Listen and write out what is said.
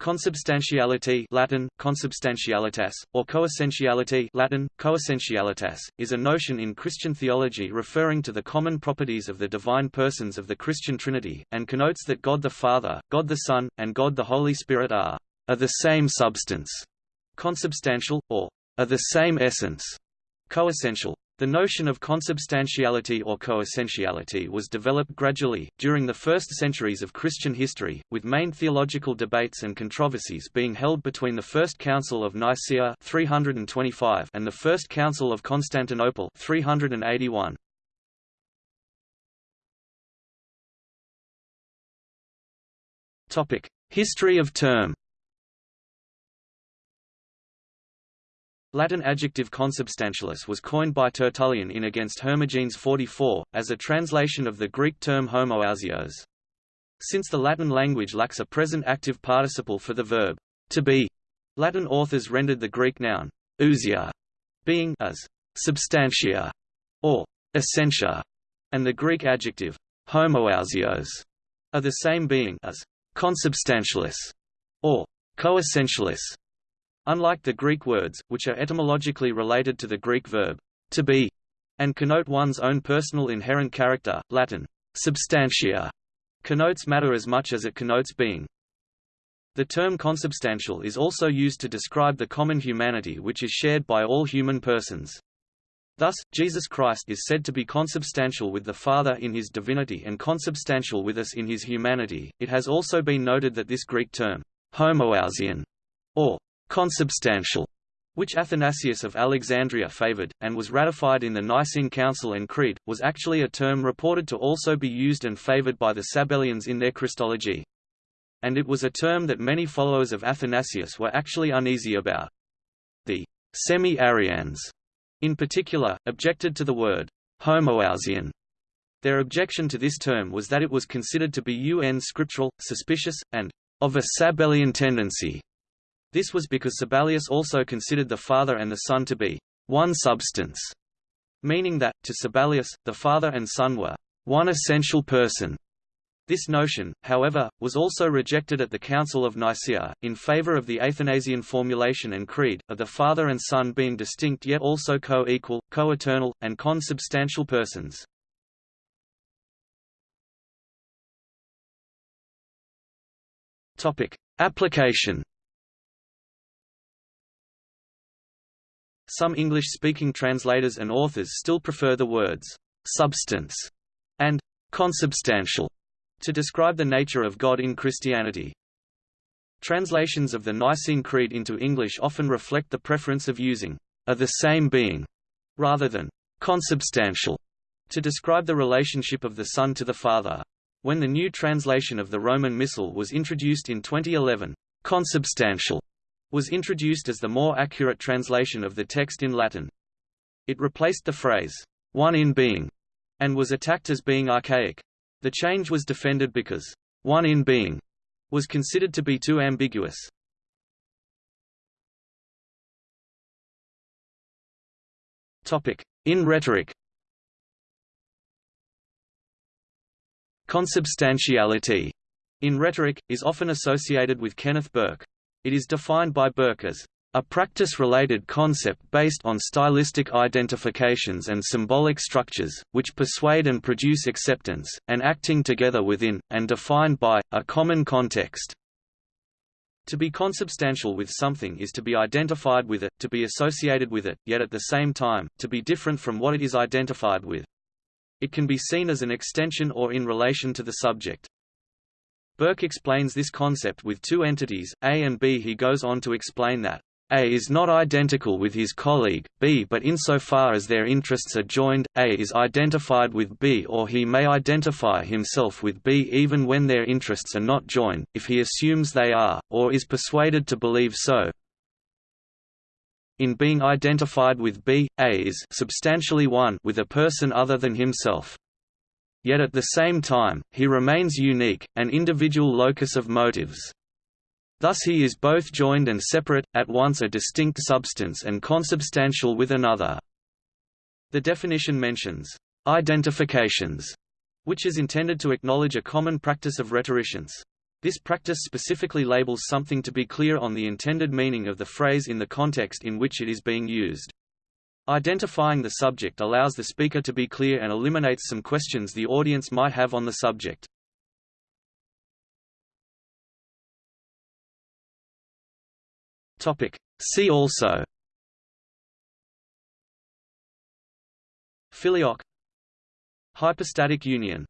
Consubstantiality Latin, consubstantialitas, or coessentiality Latin, coessentialitas, is a notion in Christian theology referring to the common properties of the divine persons of the Christian Trinity, and connotes that God the Father, God the Son, and God the Holy Spirit are, are the same substance, consubstantial, or are the same essence, coessential. The notion of consubstantiality or coessentiality was developed gradually, during the first centuries of Christian history, with main theological debates and controversies being held between the First Council of Nicaea 325 and the First Council of Constantinople 381. History of term Latin adjective consubstantialis was coined by Tertullian in Against Hermogenes 44, as a translation of the Greek term homoousios. Since the Latin language lacks a present active participle for the verb to be, Latin authors rendered the Greek noun ousia being as substantia or essentia, and the Greek adjective homoousios are the same being as consubstantialis or coessentialis. Unlike the Greek words, which are etymologically related to the Greek verb to be, and connote one's own personal inherent character, Latin substantia connotes matter as much as it connotes being. The term consubstantial is also used to describe the common humanity which is shared by all human persons. Thus, Jesus Christ is said to be consubstantial with the Father in his divinity and consubstantial with us in his humanity. It has also been noted that this Greek term, homoousian, or consubstantial, which Athanasius of Alexandria favored, and was ratified in the Nicene Council and Creed, was actually a term reported to also be used and favored by the Sabellians in their Christology. And it was a term that many followers of Athanasius were actually uneasy about. The semi-Arians, in particular, objected to the word homoousian. Their objection to this term was that it was considered to be un scriptural, suspicious, and of a Sabellian tendency. This was because Sabellius also considered the Father and the Son to be one substance, meaning that, to Sabellius, the Father and Son were one essential person. This notion, however, was also rejected at the Council of Nicaea, in favor of the Athanasian formulation and creed, of the Father and Son being distinct yet also co-equal, co-eternal, and consubstantial persons. Application Some English-speaking translators and authors still prefer the words «substance» and «consubstantial» to describe the nature of God in Christianity. Translations of the Nicene Creed into English often reflect the preference of using «a the same being» rather than «consubstantial» to describe the relationship of the Son to the Father. When the new translation of the Roman Missal was introduced in 2011, consubstantial was introduced as the more accurate translation of the text in Latin. It replaced the phrase, one in being, and was attacked as being archaic. The change was defended because, one in being, was considered to be too ambiguous. In rhetoric Consubstantiality in rhetoric, is often associated with Kenneth Burke. It is defined by Burke as a practice-related concept based on stylistic identifications and symbolic structures, which persuade and produce acceptance, and acting together within, and defined by, a common context. To be consubstantial with something is to be identified with it, to be associated with it, yet at the same time, to be different from what it is identified with. It can be seen as an extension or in relation to the subject. Burke explains this concept with two entities, A and B. He goes on to explain that a is not identical with his colleague, B but insofar as their interests are joined, A is identified with B or he may identify himself with B even when their interests are not joined, if he assumes they are, or is persuaded to believe so. In being identified with B, A is substantially one with a person other than himself yet at the same time, he remains unique, an individual locus of motives. Thus he is both joined and separate, at once a distinct substance and consubstantial with another. The definition mentions identifications, which is intended to acknowledge a common practice of rhetoricians. This practice specifically labels something to be clear on the intended meaning of the phrase in the context in which it is being used. Identifying the subject allows the speaker to be clear and eliminates some questions the audience might have on the subject. Topic. See also Filioque Hypostatic union